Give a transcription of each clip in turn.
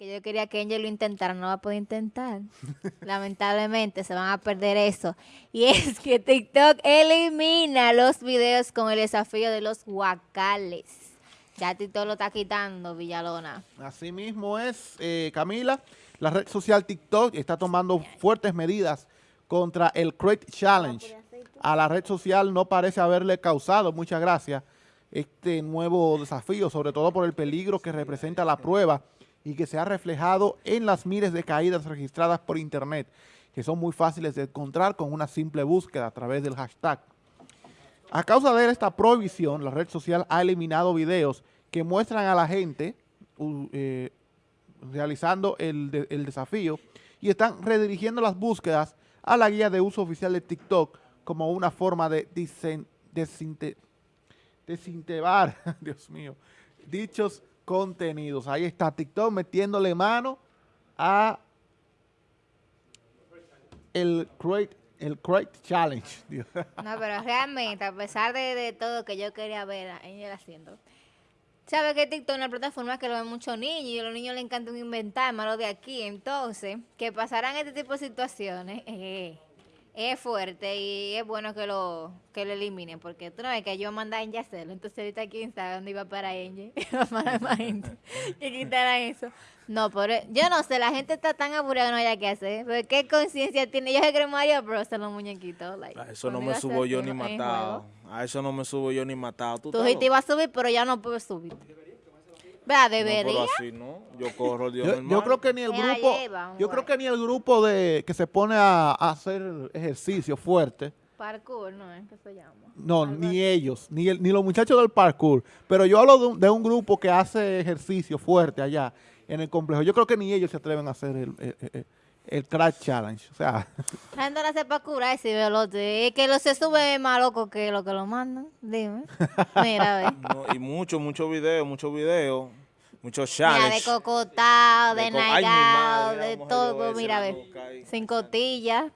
que yo quería que Angel lo intentara, no va a poder intentar. Lamentablemente se van a perder eso. Y es que TikTok elimina los videos con el desafío de los guacales. Ya TikTok lo está quitando, Villalona. Así mismo es, eh, Camila. La red social TikTok está tomando fuertes medidas contra el Crate Challenge. A la red social no parece haberle causado mucha gracia este nuevo desafío, sobre todo por el peligro que representa la prueba y que se ha reflejado en las miles de caídas registradas por internet, que son muy fáciles de encontrar con una simple búsqueda a través del hashtag. A causa de esta prohibición, la red social ha eliminado videos que muestran a la gente eh, realizando el, desafío y están redirigiendo las búsquedas a la guía de uso oficial de TikTok como una forma de desintebar, Dios mío, dichos contenidos. Ahí está TikTok metiéndole mano a el Create, el Create Challenge. No, pero realmente, a pesar de, todo que yo quería ver a ella haciendo, ¿sabe que TikTok es una plataforma que lo ven muchos niños y a los niños les encanta inventar, malo de aquí? Entonces, que pasarán este tipo de situaciones, eh, es fuerte y es bueno que lo que lo eliminen porque tú no ves que yo mandé a hacerlo. Entonces ahorita quién sabe dónde iba para Angel y quitaran eso. No por e, yo no sé la gente está tan aburrida que no haya que hacer pero qué conciencia tiene yo se creo Mario Bros. los muñequitos a eso no me subo yo ni matado. A eso no me subo yo ni matado. Tú, tú te ibas a subir pero ya no puedes subir Vea, debería. No, Yo corro, Dios yo, yo, creo que ni el grupo, yo creo que ni el grupo de que se pone a, hacer ejercicio fuerte. Parkour, no es que se llama. No, ni ellos, ni, el, ni los muchachos del parkour. Pero yo hablo de un, grupo que hace ejercicio fuerte allá en el complejo. Yo creo que ni ellos se atreven a hacer el, el, Crash Challenge. O sea. La no hace parkour ese velote. Es que lo se sube más loco que lo que lo mandan. Dime. Mira, a ver. y muchos, muchos videos, muchos videos muchos challenges. de cocotado, de, de de todo, mira, ve, sin cotilla.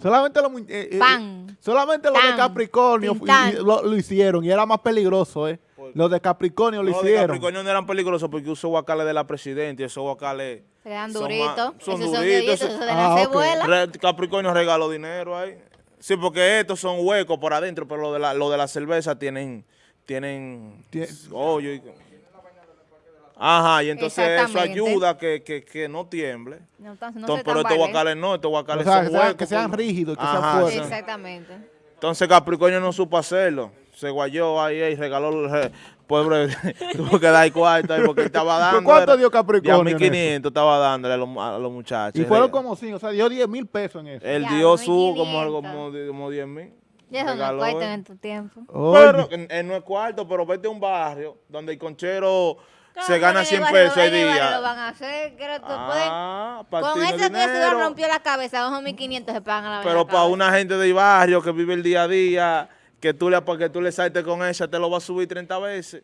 Solamente los eh, eh, Pan. solamente los de Capricornio lo, hicieron y era más peligroso, ¿eh? Los de Capricornio lo hicieron. Los de Capricornio no eran peligrosos porque usó guacales de la presidenta y esos guacales... Se dan duritos. Son, son duritos. Son de ah, Capricornio regaló dinero ahí. Sí, porque estos son huecos por adentro, pero lo de la, lo de la cerveza tienen... Tienen... hoyo y... Ajá, y entonces eso ayuda a que, que, que no tiemble. No, entonces, no pero estos guacales no, estos guacales son huecos. Que sean rígidos, que sean fuertes. Exactamente. Entonces Capricornio no supo hacerlo. Se guayó ahí y regaló el pobre, tuvo que dar cuarto ahí porque estaba dando. ¿Cuánto dio Capricornio? 1500 estaba dándole a los, a los, muchachos. Y fueron como cinco, o sea, dio 10 mil pesos en eso. Él dio su como, como, como 10 mil. Y eso no es cuarto en tu tiempo. Pero, en, no es cuarto, pero vete a un barrio donde el conchero se gana 100 pesos el día. Lo van a hacer, ah, Con eso que se rompió la cabeza, bajo 1500 se pagan la Pero para una gente del barrio que vive el día a día, que tú le, que tú le saltes con ella, te lo vas a subir 30 veces.